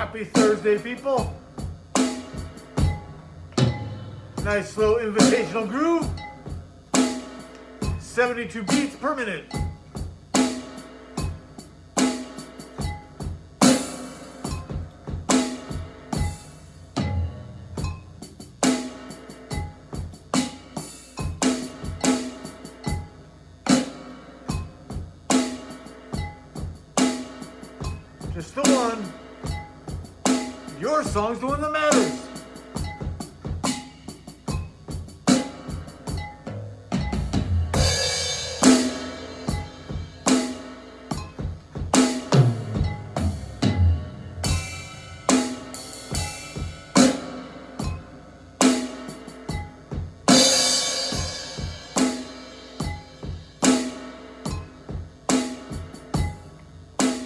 Happy Thursday, people. Nice slow invitational groove. 72 beats per minute. Song's the one that matters.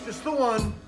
Just the one.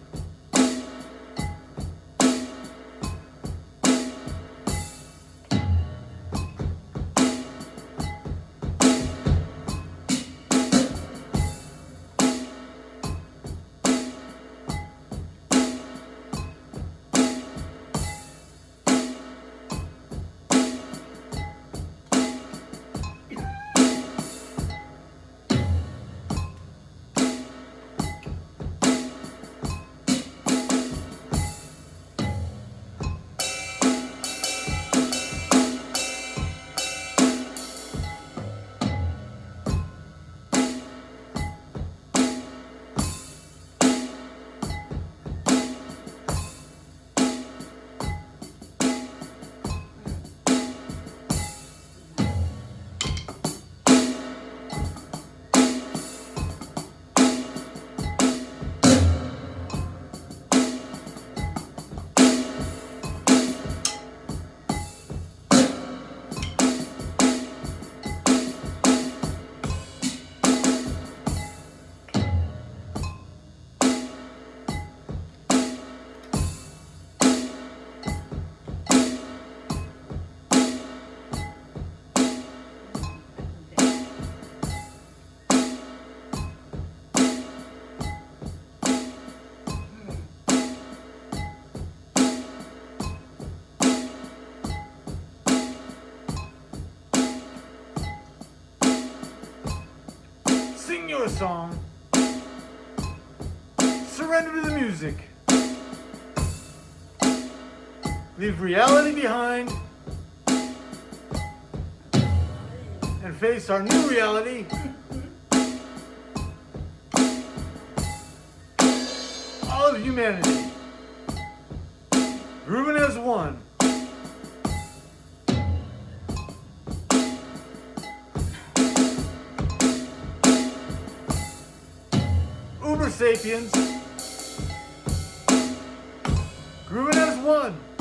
Song. Surrender to the music. Leave reality behind. And face our new reality. All of humanity. Grooving as one. Sapiens. Grooving as one.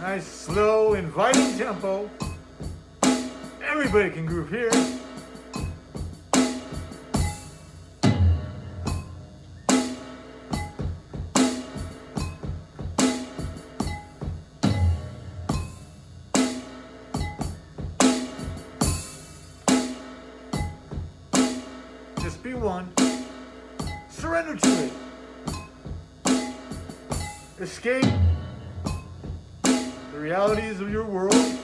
Nice, slow, inviting tempo. Everybody can groove here. Just be one. Surrender to it. Escape realities of your world.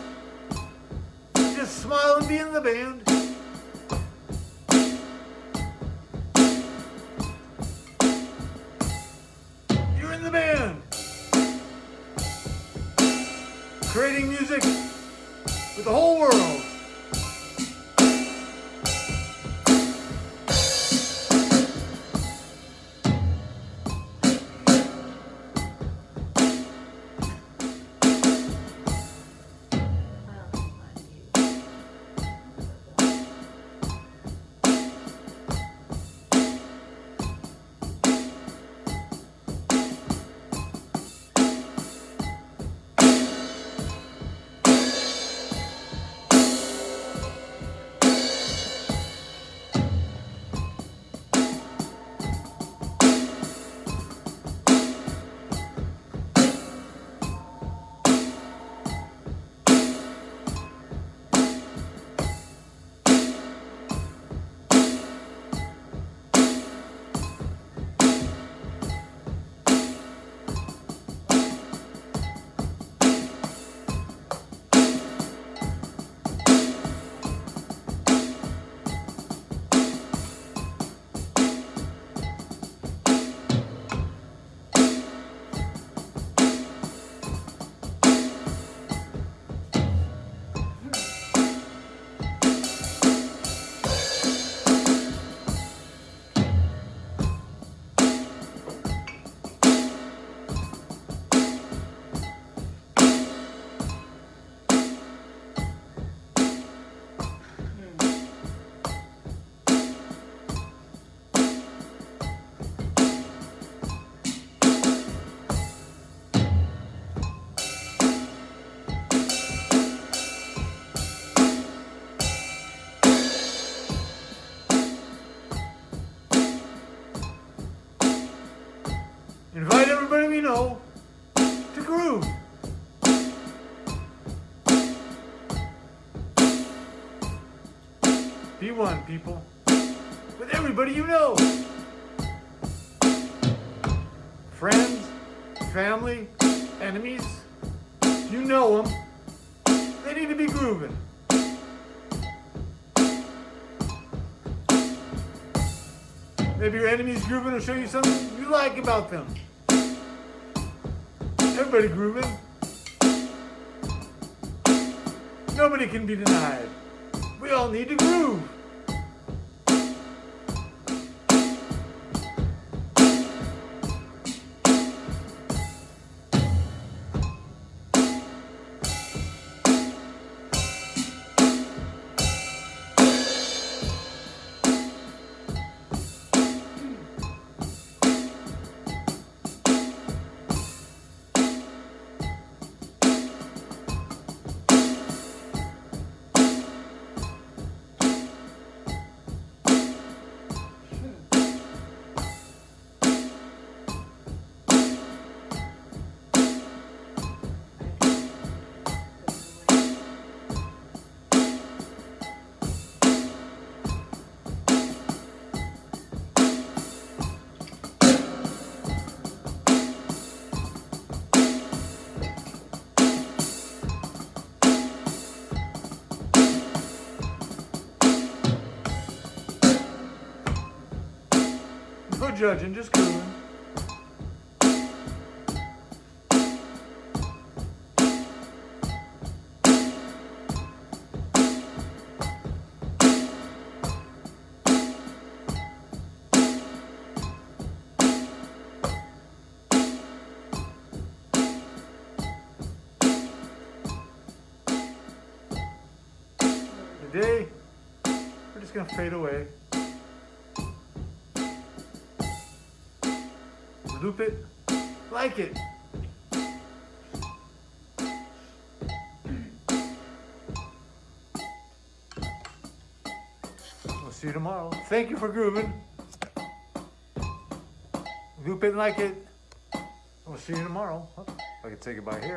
Just smile and be in the band. You're in the band. Creating music with the whole world. Know to groove. Be one, people. With everybody you know. Friends, family, enemies. You know them. They need to be grooving. Maybe your enemy's grooving will show you something you like about them. Everybody grooving. Nobody can be denied. We all need to groove. Judging, just grooving. Today, we're just gonna fade away. Loop it, like it. We'll see you tomorrow. Thank you for grooving. Loop it, like it. We'll see you tomorrow. I can take it by here.